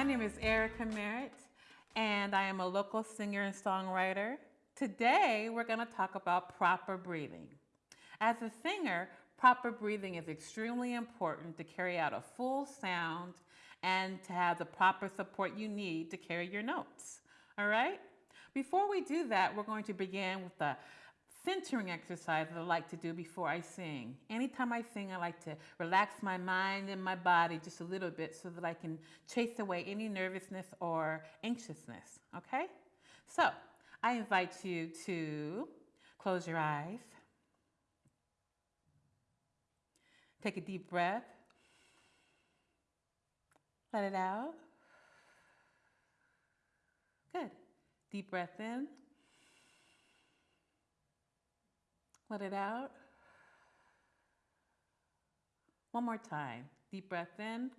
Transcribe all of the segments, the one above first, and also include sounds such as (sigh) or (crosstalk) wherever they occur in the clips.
My name is Erica Merritt, and I am a local singer and songwriter. Today, we're going to talk about proper breathing. As a singer, proper breathing is extremely important to carry out a full sound and to have the proper support you need to carry your notes. All right? Before we do that, we're going to begin with the centering exercise that I like to do before I sing. Anytime I sing, I like to relax my mind and my body just a little bit so that I can chase away any nervousness or anxiousness, okay? So I invite you to close your eyes. Take a deep breath. Let it out. Good. Deep breath in. Let it out. One more time. Deep breath in.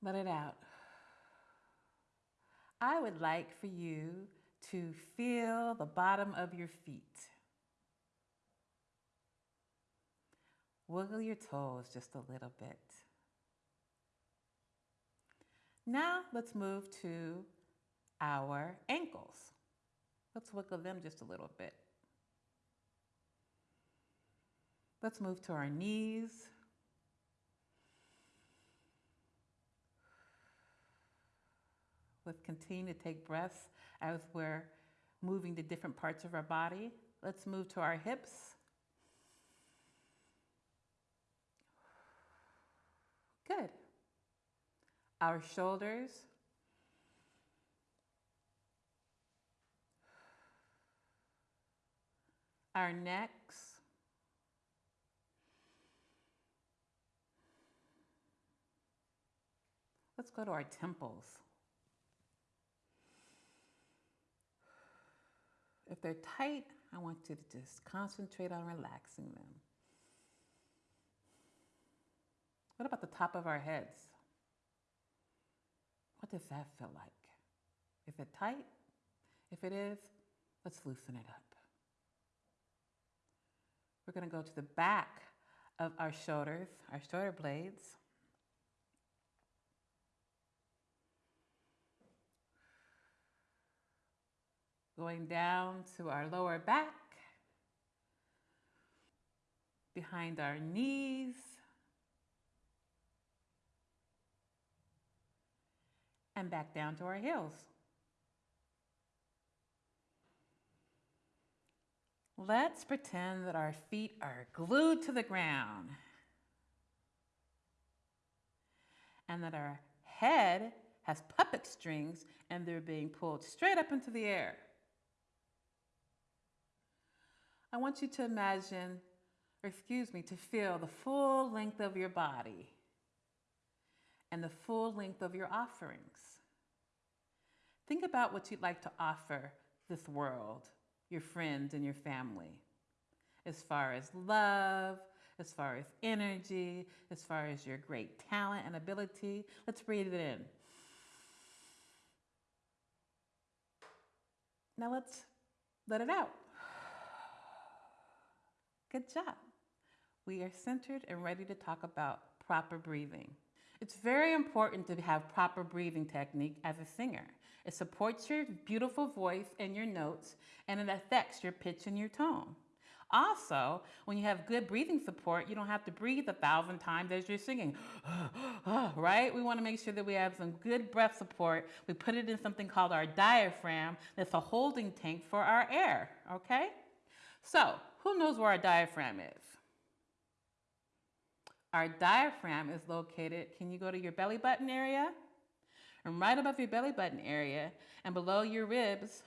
Let it out. I would like for you to feel the bottom of your feet. Wiggle your toes just a little bit. Now let's move to our ankles. Let's wiggle them just a little bit. Let's move to our knees. Let's continue to take breaths as we're moving to different parts of our body. Let's move to our hips. Good. Our shoulders. Our necks. Let's go to our temples. If they're tight, I want you to just concentrate on relaxing them. What about the top of our heads? What does that feel like? Is it tight? If it is, let's loosen it up. We're going to go to the back of our shoulders, our shoulder blades. Going down to our lower back, behind our knees, and back down to our heels. Let's pretend that our feet are glued to the ground and that our head has puppet strings and they're being pulled straight up into the air. I want you to imagine, or excuse me, to feel the full length of your body and the full length of your offerings. Think about what you'd like to offer this world, your friends and your family, as far as love, as far as energy, as far as your great talent and ability. Let's breathe it in. Now let's let it out. Good job. We are centered and ready to talk about proper breathing. It's very important to have proper breathing technique as a singer. It supports your beautiful voice and your notes, and it affects your pitch and your tone. Also, when you have good breathing support, you don't have to breathe a thousand times as you're singing, (sighs) ah, right? We want to make sure that we have some good breath support. We put it in something called our diaphragm. That's a holding tank for our air, okay? So, who knows where our diaphragm is? Our diaphragm is located, can you go to your belly button area? And right above your belly button area and below your ribs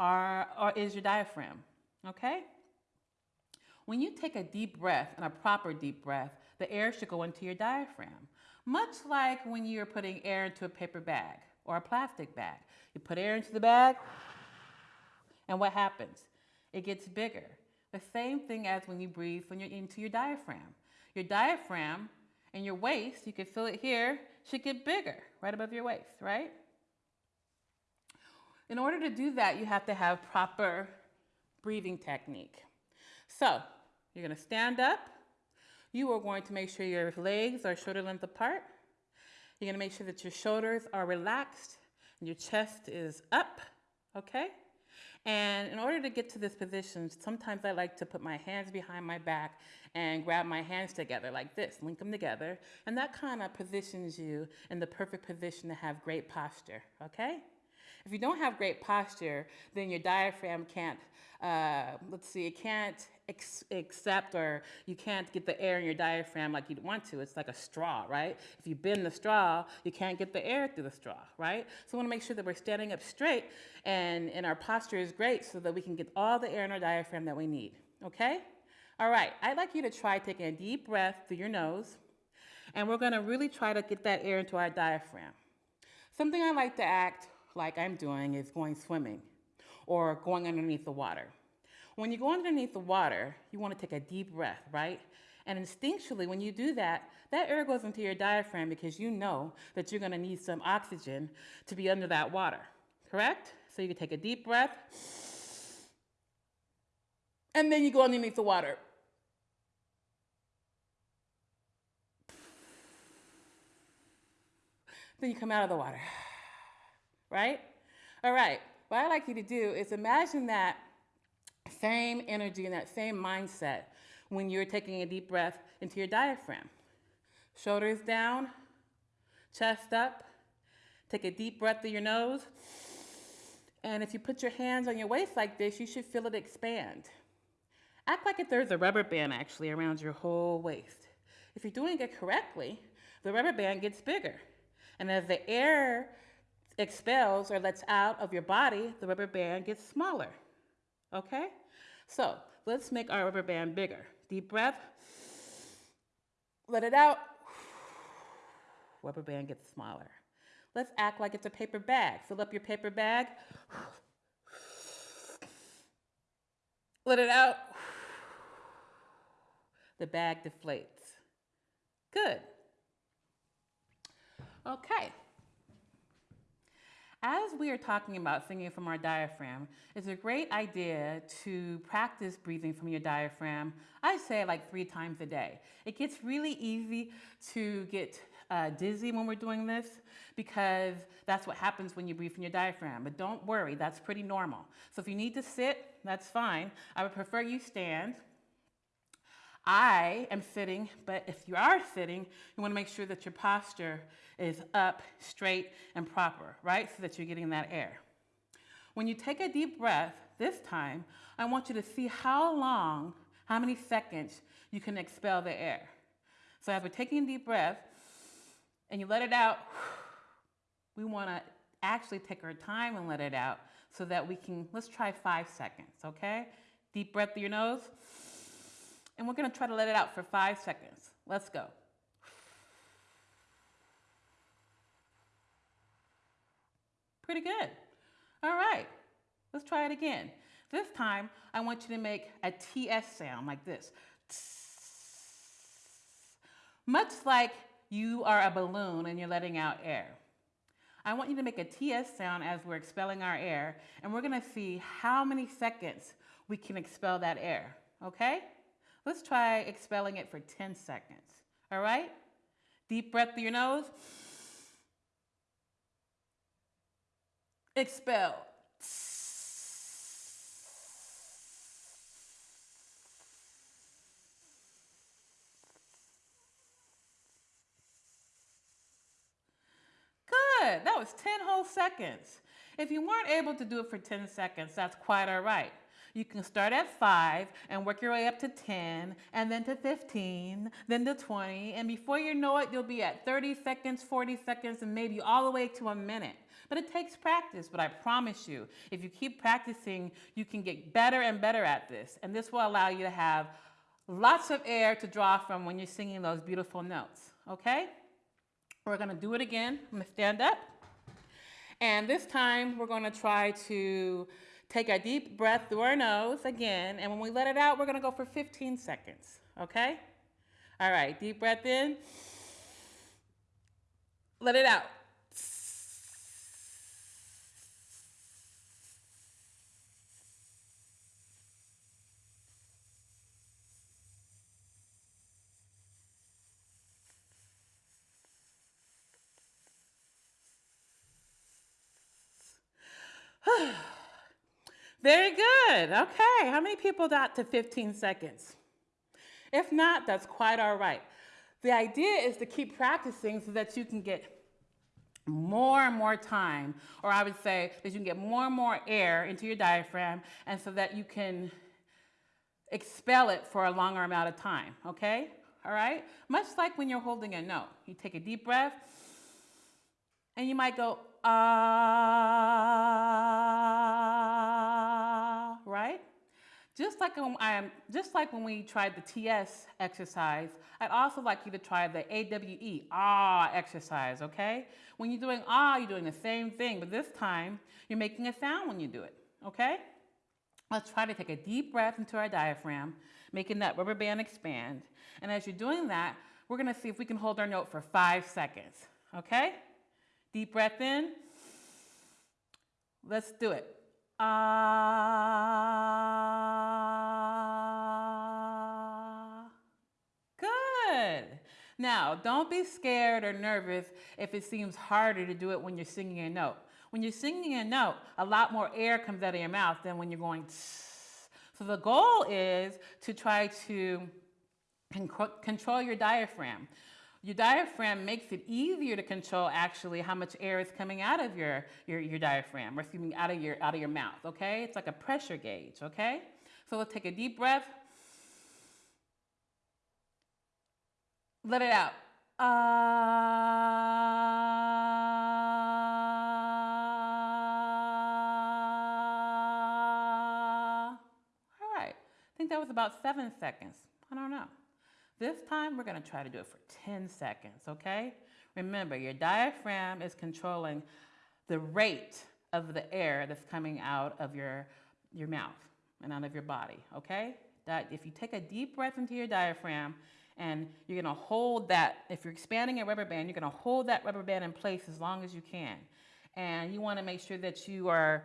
are, are, is your diaphragm, okay? When you take a deep breath and a proper deep breath, the air should go into your diaphragm. Much like when you're putting air into a paper bag or a plastic bag. You put air into the bag, and what happens? It gets bigger. The same thing as when you breathe when you're into your diaphragm. Your diaphragm and your waist, you can feel it here, should get bigger right above your waist, right? In order to do that, you have to have proper breathing technique. So you're gonna stand up. You are going to make sure your legs are shoulder length apart. You're gonna make sure that your shoulders are relaxed and your chest is up, okay? And in order to get to this position, sometimes I like to put my hands behind my back and grab my hands together like this, link them together, and that kind of positions you in the perfect position to have great posture, okay? If you don't have great posture, then your diaphragm can't, uh, let's see, it can't accept or you can't get the air in your diaphragm like you'd want to. It's like a straw, right? If you bend the straw, you can't get the air through the straw, right? So we want to make sure that we're standing up straight and, and our posture is great so that we can get all the air in our diaphragm that we need, okay? All right, I'd like you to try taking a deep breath through your nose and we're going to really try to get that air into our diaphragm. Something I like to act like I'm doing is going swimming or going underneath the water. When you go underneath the water, you want to take a deep breath, right? And instinctually, when you do that, that air goes into your diaphragm because you know that you're going to need some oxygen to be under that water, correct? So you can take a deep breath, and then you go underneath the water. Then you come out of the water, right? All right, what I'd like you to do is imagine that same energy and that same mindset when you're taking a deep breath into your diaphragm. Shoulders down, chest up. Take a deep breath through your nose. And if you put your hands on your waist like this, you should feel it expand. Act like if there's a rubber band actually around your whole waist. If you're doing it correctly, the rubber band gets bigger. And as the air expels or lets out of your body, the rubber band gets smaller. Okay? So let's make our rubber band bigger. Deep breath. Let it out. (sighs) Rubber band gets smaller. Let's act like it's a paper bag. Fill up your paper bag. (sighs) Let it out. (sighs) The bag deflates. Good. Okay. As we are talking about singing from our diaphragm, it's a great idea to practice breathing from your diaphragm, I say like three times a day. It gets really easy to get uh, dizzy when we're doing this because that's what happens when you breathe from your diaphragm. But don't worry, that's pretty normal. So if you need to sit, that's fine. I would prefer you stand I am sitting, but if you are sitting, you want to make sure that your posture is up, straight, and proper, right? So that you're getting that air. When you take a deep breath, this time, I want you to see how long, how many seconds you can expel the air. So as we're taking a deep breath and you let it out, (sighs) we want to actually take our time and let it out so that we can, let's try five seconds, okay? Deep breath through your nose. And we're gonna try to let it out for five seconds. Let's go. Pretty good. All right, let's try it again. This time, I want you to make a TS sound like this. Much like you are a balloon and you're letting out air. I want you to make a TS sound as we're expelling our air, and we're gonna see how many seconds we can expel that air, okay? Let's try expelling it for 10 seconds. All right? Deep breath through your nose. Expel. Good. That was 10 whole seconds. If you weren't able to do it for 10 seconds, that's quite all right. You can start at five and work your way up to 10 and then to 15, then to 20. And before you know it, you'll be at 30 seconds, 40 seconds, and maybe all the way to a minute. But it takes practice, but I promise you, if you keep practicing, you can get better and better at this. And this will allow you to have lots of air to draw from when you're singing those beautiful notes, okay? We're gonna do it again. I'm gonna stand up. And this time we're gonna try to Take a deep breath through our nose again, and when we let it out, we're gonna go for 15 seconds, okay? All right, deep breath in. Let it out. (sighs) (sighs) Very good. Okay. How many people got to 15 seconds? If not, that's quite all right. The idea is to keep practicing so that you can get more and more time, or I would say that you can get more and more air into your diaphragm, and so that you can expel it for a longer amount of time, okay? All right? Much like when you're holding a note. You take a deep breath, and you might go, ah? Just like, when I am, just like when we tried the TS exercise, I'd also like you to try the AWE, ah exercise, okay? When you're doing ah, you're doing the same thing, but this time you're making a sound when you do it, okay? Let's try to take a deep breath into our diaphragm, making that rubber band expand. And as you're doing that, we're gonna see if we can hold our note for five seconds, okay? Deep breath in. Let's do it. Ah. Good. Now, don't be scared or nervous if it seems harder to do it when you're singing a note. When you're singing a note, a lot more air comes out of your mouth than when you're going. So the goal is to try to control your diaphragm. Your diaphragm makes it easier to control actually how much air is coming out of your, your, your diaphragm or excuse me, out of your, out of your mouth, okay? It's like a pressure gauge, okay? So let's take a deep breath. Let it out. Uh, all right. I think that was about seven seconds. I don't know. This time we're gonna try to do it for 10 seconds, okay? Remember, your diaphragm is controlling the rate of the air that's coming out of your, your mouth and out of your body, okay? That if you take a deep breath into your diaphragm and you're gonna hold that, if you're expanding a rubber band, you're gonna hold that rubber band in place as long as you can. And you wanna make sure that you are,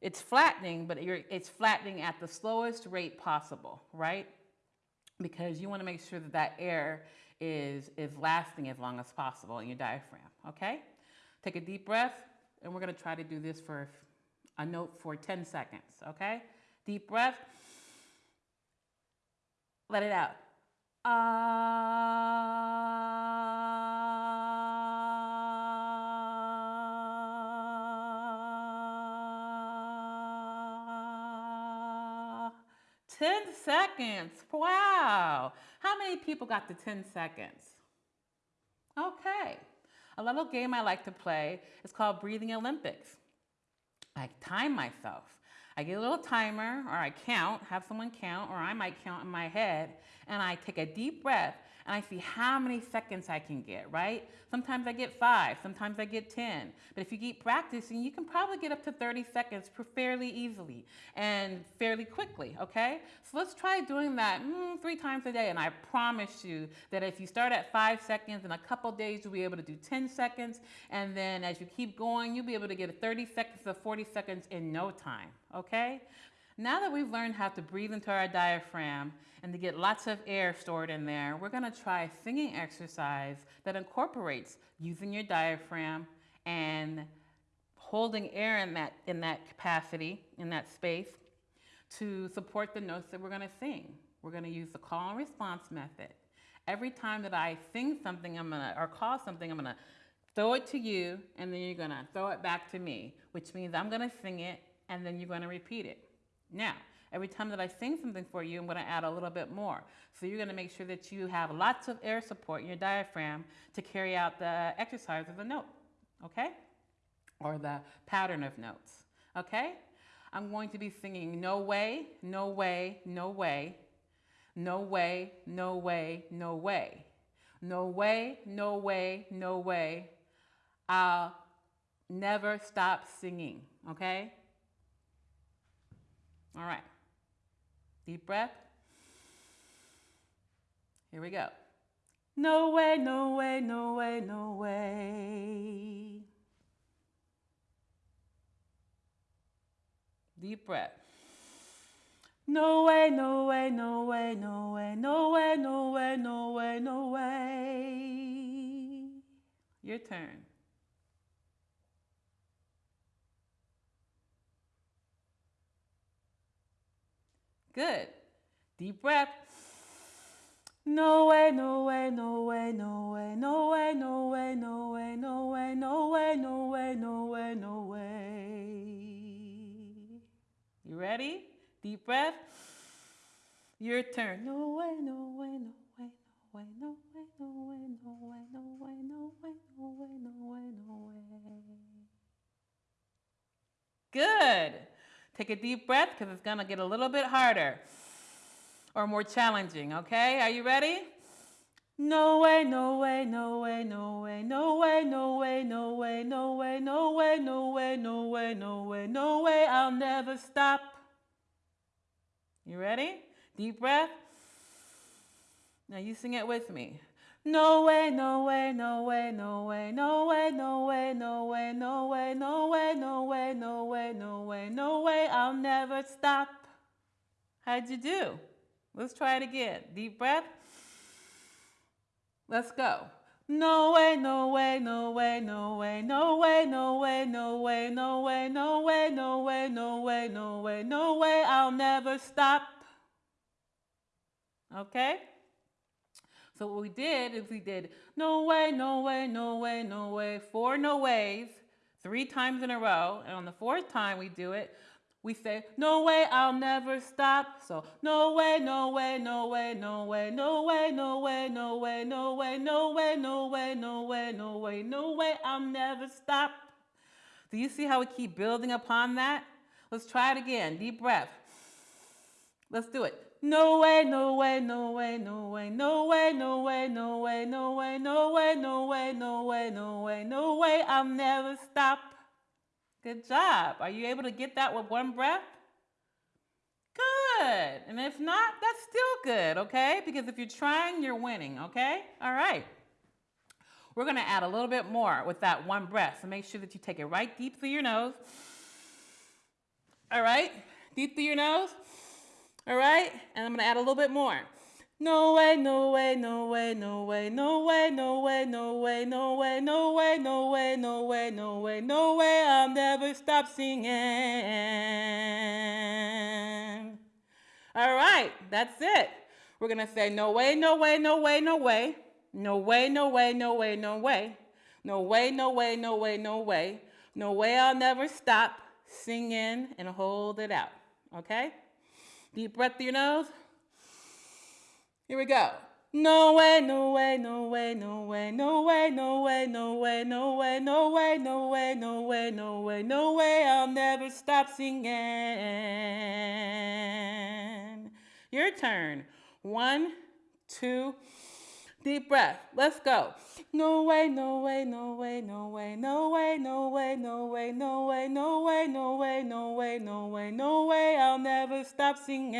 it's flattening, but it's flattening at the slowest rate possible, right? Because you want to make sure that that air is, is lasting as long as possible in your diaphragm, okay? Take a deep breath, and we're going to try to do this for a note for 10 seconds, okay? Deep breath. Let it out. Uh, 10 seconds. Wow. How many people got to 10 seconds? Okay. A little game I like to play is called Breathing Olympics. I time myself. I get a little timer or I count, have someone count, or I might count in my head, and I take a deep breath and I see how many seconds I can get, right? Sometimes I get five, sometimes I get 10. But if you keep practicing, you can probably get up to 30 seconds fairly easily and fairly quickly, okay? So let's try doing that mm, three times a day. And I promise you that if you start at five seconds, in a couple days, you'll be able to do 10 seconds. And then as you keep going, you'll be able to get 30 seconds to 40 seconds in no time, okay? Now that we've learned how to breathe into our diaphragm and to get lots of air stored in there, we're gonna try a singing exercise that incorporates using your diaphragm and holding air in that, in that capacity, in that space, to support the notes that we're gonna sing. We're gonna use the call and response method. Every time that I sing something, I'm gonna, or call something, I'm gonna throw it to you, and then you're gonna throw it back to me, which means I'm gonna sing it, and then you're gonna repeat it. Now, every time that I sing something for you, I'm going to add a little bit more. So you're going to make sure that you have lots of air support in your diaphragm to carry out the exercise of the note, okay? Or the pattern of notes, okay? I'm going to be singing no way, no way, no way, no way, no way, no way. No way, no way, no way. I'll never stop singing, okay? All right. Deep breath. Here we go. No way, no way, no way, no way. Deep breath. No way, no way, no way, no way, no way, no way, no way, no way. Your turn. Good. Deep breath. No way, no way, no way, no way, no way, no way, no way, no way, no way, no way, no way, no way. You ready? Deep breath. Your turn. No way, no way, no way, no way, no way, no way, no way, no way, no way, no way, no way, no way. Good. Take a deep breath because it's going to get a little bit harder or more challenging, okay? Are you ready? No way, no way, no way, no way, no way, no way, no way, no way, no way, no way, no way, no way, no way, I'll never stop. You ready? Deep breath. Now you sing it with me. No way, no way, no way, no way, no way, no way, no way, no way, no way, no way, no way, no way, no way, I'll never stop. How'd you do? Let's try it again. Deep breath. Let's go. No way, no way, no way, no way, no way, no way, no way, no way, no way, no way, no way, no way, no way, I'll never stop. Okay? So what we did is we did no way, no way, no way, no way, four no ways, three times in a row. And on the fourth time we do it, we say, no way, I'll never stop. So no way, no way, no way, no way, no way, no way, no way, no way, no way, no way, no way, no way, no way, I'll never stop. Do you see how we keep building upon that? Let's try it again. Deep breath. Let's do it. No way, no way, no way, no way, no way, no way, no way, no way, no way, no way, no way, no way, no way, I'll never stop. Good job. Are you able to get that with one breath? Good. And if not, that's still good, okay? Because if you're trying, you're winning, okay? All right. We're going to add a little bit more with that one breath. So make sure that you take it right deep through your nose. All right? Deep through your nose. All right? And I'm to add a little bit more. No way, no way, no way, no way, no way, no way, no way, no way, no way, no way, no way, no way, no way, I'll never stop singing. All right, that's it. We're to say no way, no way, no way, no way. No way, no way, no way, no way. No way, no way, no way, no way. No way, I'll never stop singing and hold it out. Okay? Deep breath through your nose. Here we go. No way, no way, no way, no way, no way, no way, no way, no way, no way, no way, no way, no way, no way, I'll never stop singing. Your turn. One, two, deep breath. Let's go. No way, no way, no way, no way, no way, no way, no way, no way, no way, no way, no way, no way, no way, I'll never stop singing.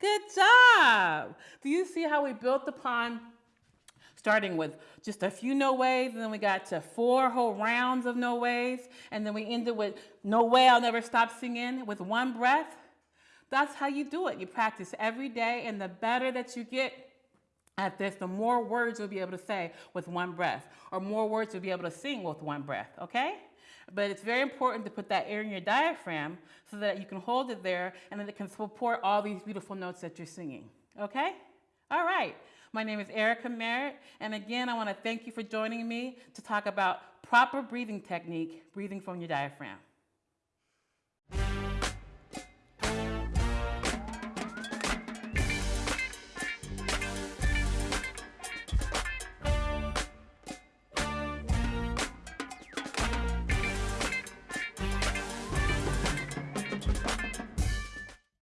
Good job. Do you see how we built upon starting with just a few no ways, and then we got to four whole rounds of no ways, and then we ended with no way I'll never stop singing with one breath? That's how you do it. You practice every day, and the better that you get at this, the more words you'll be able to say with one breath, or more words you'll be able to sing with one breath, okay? But it's very important to put that air in your diaphragm so that you can hold it there and then it can support all these beautiful notes that you're singing, okay? All right. My name is Erica Merritt, and again, I want to thank you for joining me to talk about proper breathing technique, breathing from your diaphragm.